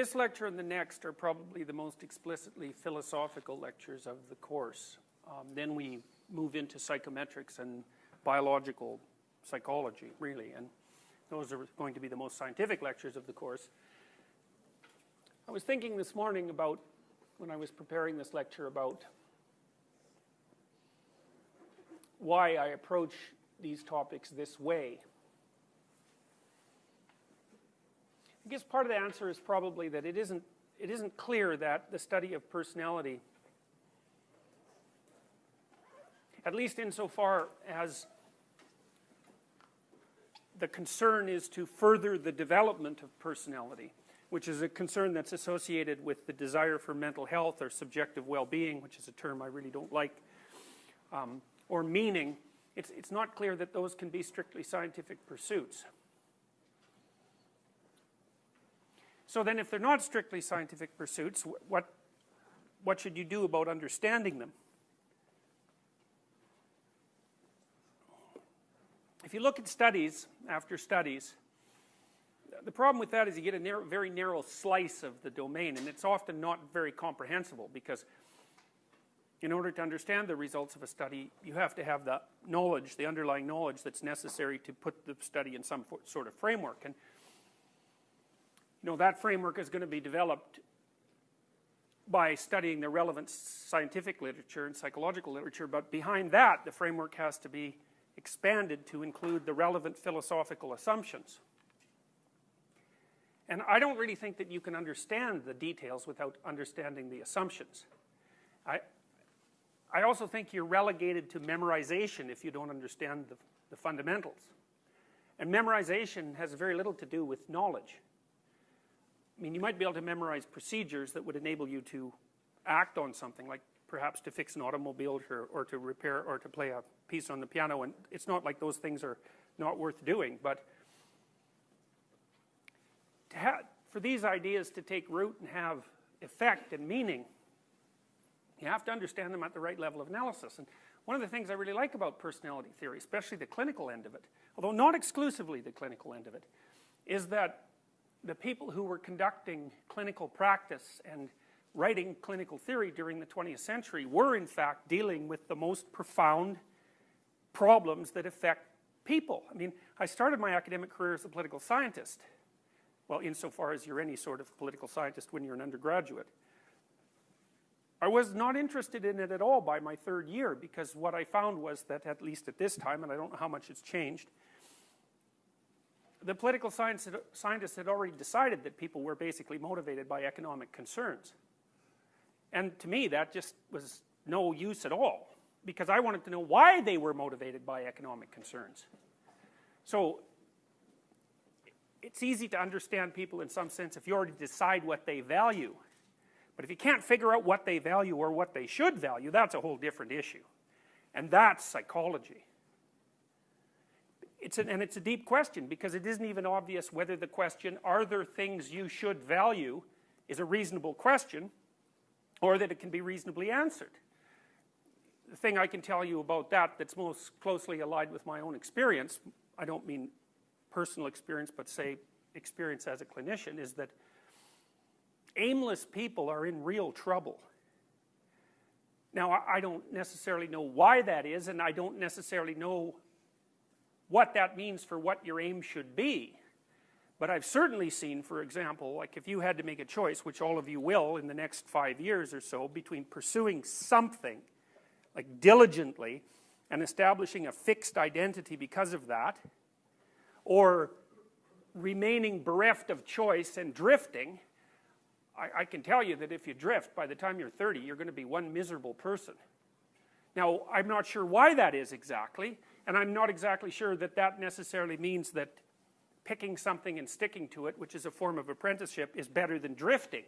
this lecture and the next are probably the most explicitly philosophical lectures of the course. Um, then we move into psychometrics and biological psychology, really, and those are going to be the most scientific lectures of the course. I was thinking this morning about, when I was preparing this lecture, about why I approach these topics this way. I guess part of the answer is probably that it isn't, it isn't clear that the study of personality, at least insofar as the concern is to further the development of personality, which is a concern that's associated with the desire for mental health or subjective well-being, which is a term I really don't like, um, or meaning, it's, it's not clear that those can be strictly scientific pursuits. So then if they're not strictly scientific pursuits, what, what should you do about understanding them? If you look at studies after studies, the problem with that is you get a narrow, very narrow slice of the domain, and it's often not very comprehensible because in order to understand the results of a study, you have to have the knowledge, the underlying knowledge that's necessary to put the study in some sort of framework. And you know, that framework is going to be developed by studying the relevant scientific literature and psychological literature, but behind that, the framework has to be expanded to include the relevant philosophical assumptions. And I don't really think that you can understand the details without understanding the assumptions. I, I also think you're relegated to memorization if you don't understand the, the fundamentals. And memorization has very little to do with knowledge. I mean, you might be able to memorize procedures that would enable you to act on something, like perhaps to fix an automobile or, or to repair or to play a piece on the piano. And it's not like those things are not worth doing, but for these ideas to take root and have effect and meaning, you have to understand them at the right level of analysis. And one of the things I really like about personality theory, especially the clinical end of it, although not exclusively the clinical end of it, is that the people who were conducting clinical practice and writing clinical theory during the 20th century were in fact dealing with the most profound problems that affect people. I mean, I started my academic career as a political scientist. Well, insofar as you're any sort of political scientist when you're an undergraduate. I was not interested in it at all by my third year because what I found was that, at least at this time, and I don't know how much it's changed, the political science, scientists had already decided that people were basically motivated by economic concerns. And to me, that just was no use at all because I wanted to know why they were motivated by economic concerns. So it's easy to understand people in some sense if you already decide what they value. But if you can't figure out what they value or what they should value, that's a whole different issue. And that's psychology. It's an, and it's a deep question because it isn't even obvious whether the question, are there things you should value, is a reasonable question, or that it can be reasonably answered. The thing I can tell you about that that's most closely allied with my own experience, I don't mean personal experience, but say experience as a clinician, is that aimless people are in real trouble. Now, I don't necessarily know why that is, and I don't necessarily know what that means for what your aim should be. But I've certainly seen, for example, like if you had to make a choice, which all of you will in the next five years or so, between pursuing something, like diligently, and establishing a fixed identity because of that, or remaining bereft of choice and drifting, I, I can tell you that if you drift, by the time you're 30, you're going to be one miserable person. Now, I'm not sure why that is exactly, and I'm not exactly sure that that necessarily means that picking something and sticking to it, which is a form of apprenticeship, is better than drifting.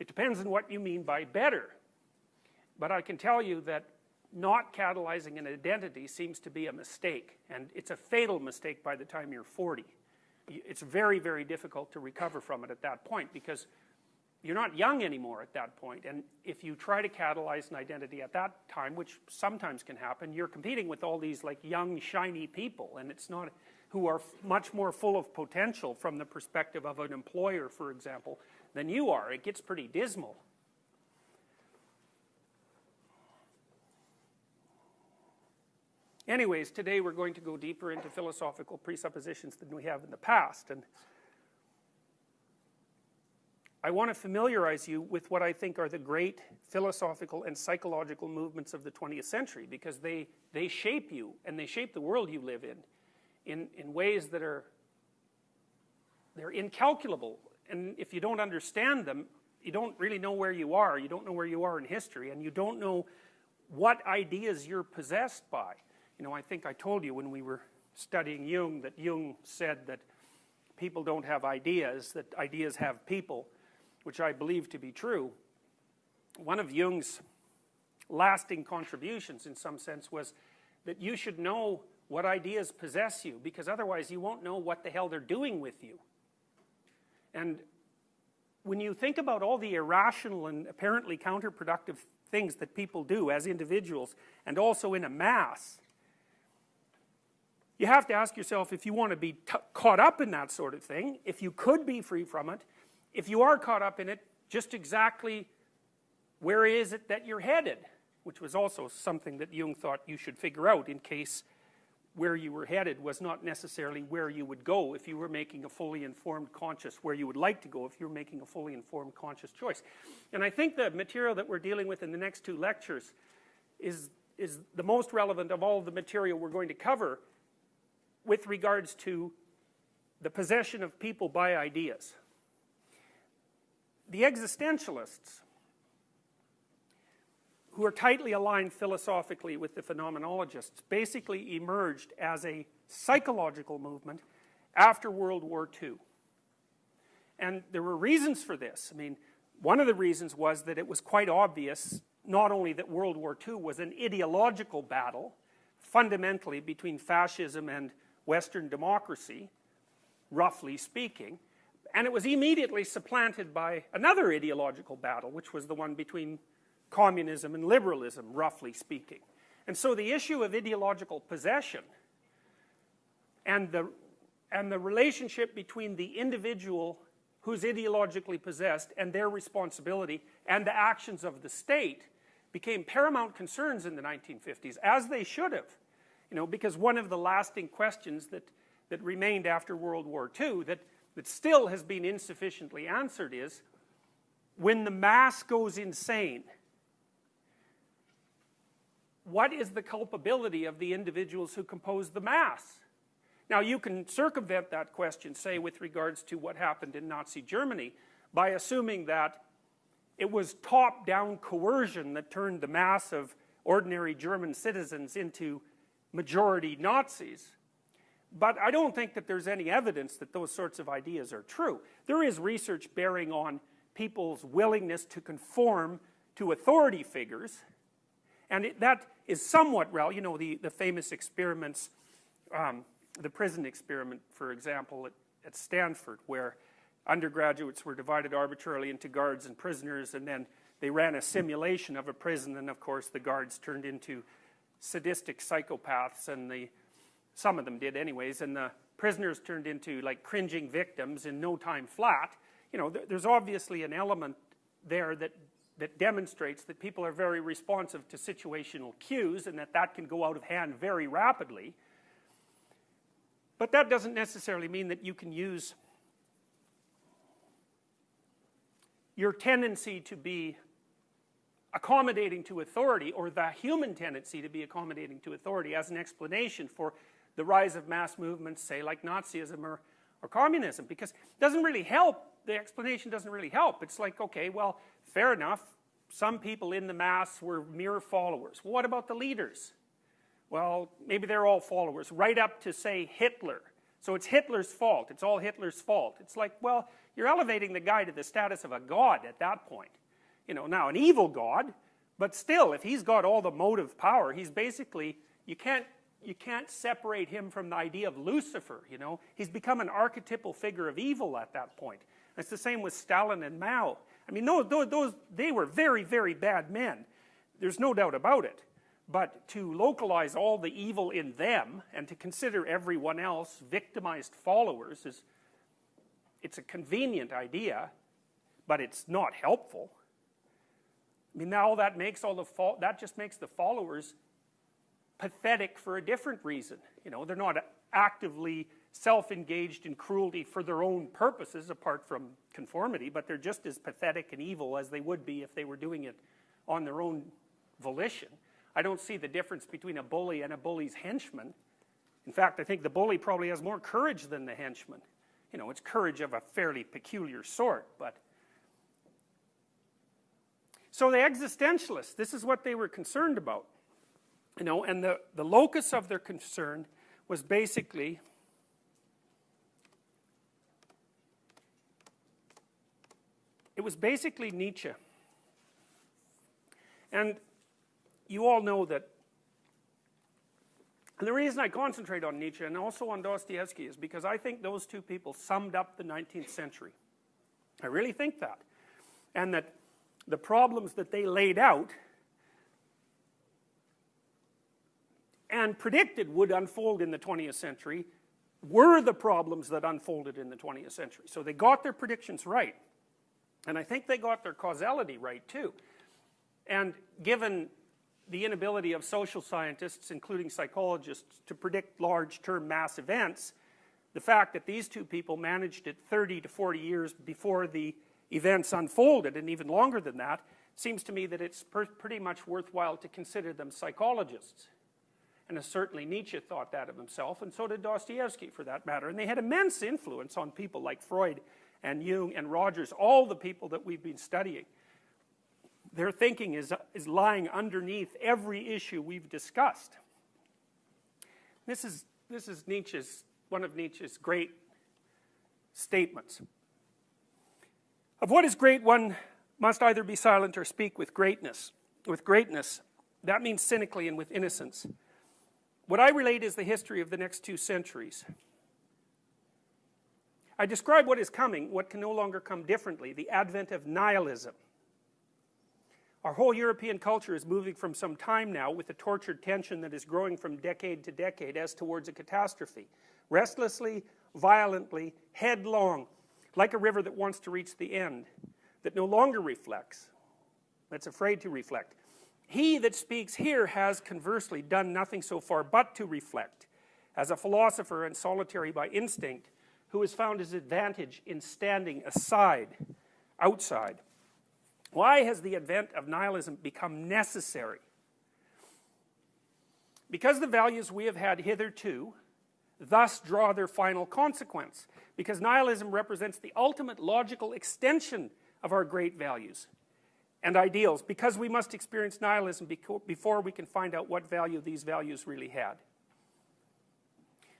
It depends on what you mean by better. But I can tell you that not catalyzing an identity seems to be a mistake, and it's a fatal mistake by the time you're 40. It's very, very difficult to recover from it at that point because you're not young anymore at that point and if you try to catalyze an identity at that time which sometimes can happen you're competing with all these like young shiny people and it's not who are much more full of potential from the perspective of an employer, for example, than you are. It gets pretty dismal. Anyways, today we're going to go deeper into philosophical presuppositions than we have in the past. And I want to familiarize you with what I think are the great philosophical and psychological movements of the 20th century because they, they shape you and they shape the world you live in in, in ways that are they're incalculable. And if you don't understand them you don't really know where you are. You don't know where you are in history and you don't know what ideas you're possessed by. You know I think I told you when we were studying Jung that Jung said that people don't have ideas that ideas have people which I believe to be true one of Jung's lasting contributions in some sense was that you should know what ideas possess you because otherwise you won't know what the hell they're doing with you. And when you think about all the irrational and apparently counterproductive things that people do as individuals and also in a mass you have to ask yourself if you want to be caught up in that sort of thing if you could be free from it if you are caught up in it just exactly where is it that you're headed? Which was also something that Jung thought you should figure out in case where you were headed was not necessarily where you would go. If you were making a fully informed conscious where you would like to go if you were making a fully informed conscious choice. And I think the material that we're dealing with in the next two lectures is is the most relevant of all the material we're going to cover with regards to the possession of people by ideas the existentialists who are tightly aligned philosophically with the phenomenologists basically emerged as a psychological movement after World War II and there were reasons for this. I mean one of the reasons was that it was quite obvious not only that World War II was an ideological battle fundamentally between fascism and Western democracy roughly speaking and it was immediately supplanted by another ideological battle which was the one between communism and liberalism roughly speaking. And so the issue of ideological possession and the and the relationship between the individual who's ideologically possessed and their responsibility and the actions of the state became paramount concerns in the 1950s as they should have you know because one of the lasting questions that that remained after World War II that that still has been insufficiently answered is when the mass goes insane what is the culpability of the individuals who compose the mass? Now you can circumvent that question say with regards to what happened in Nazi Germany by assuming that it was top-down coercion that turned the mass of ordinary German citizens into majority Nazis but I don't think that there's any evidence that those sorts of ideas are true. There is research bearing on people's willingness to conform to authority figures and it, that is somewhat real you know the, the famous experiments um, the prison experiment for example at, at Stanford where undergraduates were divided arbitrarily into guards and prisoners and then they ran a simulation of a prison and of course the guards turned into sadistic psychopaths and the some of them did anyways and the prisoners turned into like cringing victims in no time flat. You know th there's obviously an element there that that demonstrates that people are very responsive to situational cues and that that can go out of hand very rapidly. But that doesn't necessarily mean that you can use your tendency to be accommodating to authority or the human tendency to be accommodating to authority as an explanation for the rise of mass movements, say like Nazism or, or communism, because it doesn't really help, the explanation doesn't really help. It's like, okay, well, fair enough, some people in the mass were mere followers. What about the leaders? Well, maybe they're all followers, right up to, say, Hitler. So it's Hitler's fault, it's all Hitler's fault. It's like, well, you're elevating the guy to the status of a god at that point. You know, now an evil god, but still, if he's got all the motive power, he's basically, you can't you can't separate him from the idea of Lucifer, you know. He's become an archetypal figure of evil at that point. it's the same with Stalin and Mao. I mean, those, those, they were very, very bad men. There's no doubt about it. but to localize all the evil in them and to consider everyone else victimized followers is it's a convenient idea but it's not helpful I mean now that makes all the that just makes the followers pathetic for a different reason you know they're not actively self-engaged in cruelty for their own purposes apart from conformity but they're just as pathetic and evil as they would be if they were doing it on their own volition I don't see the difference between a bully and a bully's henchman. In fact, I think the bully probably has more courage than the henchman. You know, it's courage of a fairly peculiar sort, but. So the existentialists, this is what they were concerned about. You know, and the, the locus of their concern was basically it was basically Nietzsche. And you all know that and the reason I concentrate on Nietzsche and also on Dostoevsky is because I think those two people summed up the 19th century. I really think that. And that the problems that they laid out and predicted would unfold in the 20th century were the problems that unfolded in the 20th century. So they got their predictions right. And I think they got their causality right too. And given the inability of social scientists, including psychologists, to predict large-term mass events, the fact that these two people managed it 30 to 40 years before the events unfolded, and even longer than that, seems to me that it's pretty much worthwhile to consider them psychologists. And certainly Nietzsche thought that of himself, and so did Dostoevsky for that matter. And they had immense influence on people like Freud and Jung and Rogers, all the people that we've been studying their thinking is, is lying underneath every issue we've discussed. This is, this is Nietzsche's, one of Nietzsche's great statements. Of what is great, one must either be silent or speak with greatness. With greatness, that means cynically and with innocence. What I relate is the history of the next two centuries. I describe what is coming, what can no longer come differently, the advent of nihilism. Our whole European culture is moving from some time now with a tortured tension that is growing from decade to decade as towards a catastrophe. Restlessly, violently, headlong, like a river that wants to reach the end, that no longer reflects, that's afraid to reflect. He that speaks here has conversely done nothing so far but to reflect, as a philosopher and solitary by instinct, who has found his advantage in standing aside, outside. Why has the advent of nihilism become necessary? Because the values we have had hitherto thus draw their final consequence. Because nihilism represents the ultimate logical extension of our great values and ideals. Because we must experience nihilism before we can find out what value these values really had.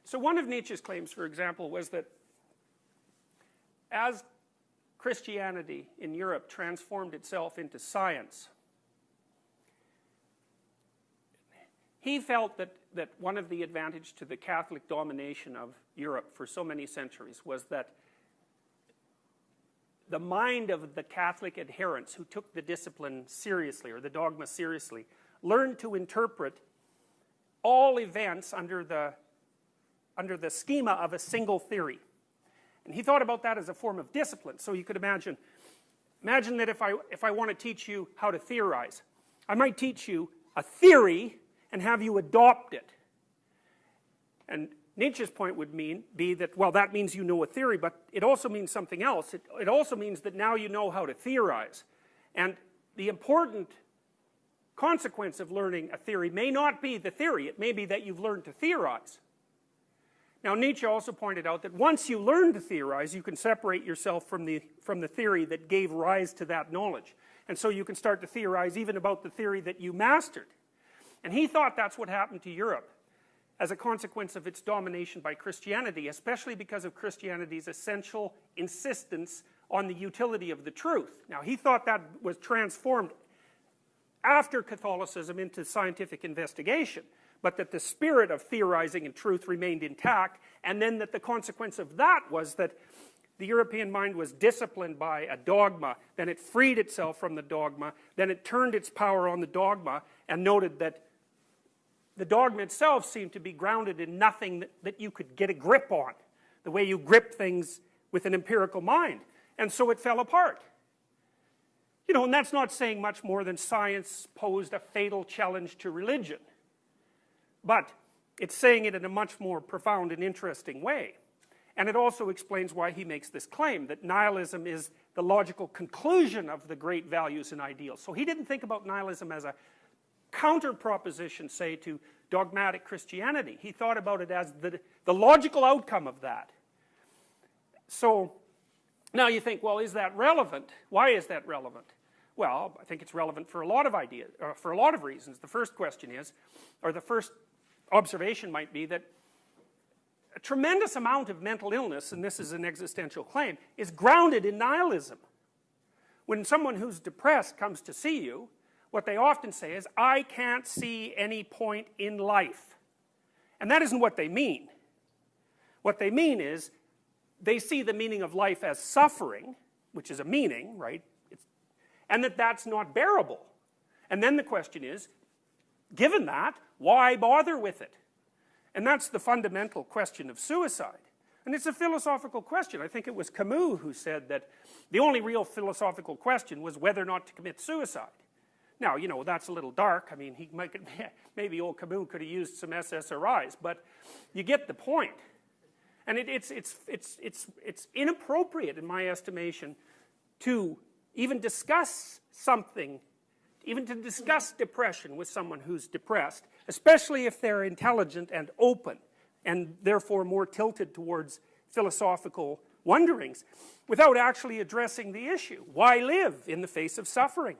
So one of Nietzsche's claims, for example, was that as Christianity in Europe transformed itself into science. He felt that, that one of the advantages to the Catholic domination of Europe for so many centuries was that the mind of the Catholic adherents who took the discipline seriously or the dogma seriously learned to interpret all events under the, under the schema of a single theory. And he thought about that as a form of discipline. So you could imagine, imagine that if I, if I want to teach you how to theorize, I might teach you a theory and have you adopt it. And Nietzsche's point would mean, be that, well, that means you know a theory, but it also means something else. It, it also means that now you know how to theorize. And the important consequence of learning a theory may not be the theory, it may be that you've learned to theorize. Now Nietzsche also pointed out that once you learn to theorize, you can separate yourself from the, from the theory that gave rise to that knowledge. And so you can start to theorize even about the theory that you mastered. And he thought that's what happened to Europe as a consequence of its domination by Christianity, especially because of Christianity's essential insistence on the utility of the truth. Now he thought that was transformed after Catholicism into scientific investigation but that the spirit of theorizing and truth remained intact, and then that the consequence of that was that the European mind was disciplined by a dogma, then it freed itself from the dogma, then it turned its power on the dogma, and noted that the dogma itself seemed to be grounded in nothing that, that you could get a grip on, the way you grip things with an empirical mind. And so it fell apart. You know, and that's not saying much more than science posed a fatal challenge to religion. But it's saying it in a much more profound and interesting way. And it also explains why he makes this claim, that nihilism is the logical conclusion of the great values and ideals. So he didn't think about nihilism as a counter proposition, say, to dogmatic Christianity. He thought about it as the, the logical outcome of that. So, now you think, well, is that relevant? Why is that relevant? Well, I think it's relevant for a lot of ideas, uh, for a lot of reasons. The first question is, or the first observation might be that a tremendous amount of mental illness, and this is an existential claim, is grounded in nihilism. When someone who's depressed comes to see you, what they often say is, I can't see any point in life. And that isn't what they mean. What they mean is, they see the meaning of life as suffering, which is a meaning, right? It's, and that that's not bearable. And then the question is, given that, why bother with it? And that's the fundamental question of suicide. And it's a philosophical question. I think it was Camus who said that the only real philosophical question was whether or not to commit suicide. Now, you know, that's a little dark. I mean, he might, maybe old Camus could have used some SSRIs, but you get the point. And it, it's, it's, it's, it's, it's inappropriate, in my estimation, to even discuss something, even to discuss depression with someone who's depressed, especially if they're intelligent and open, and therefore more tilted towards philosophical wonderings, without actually addressing the issue. Why live in the face of suffering?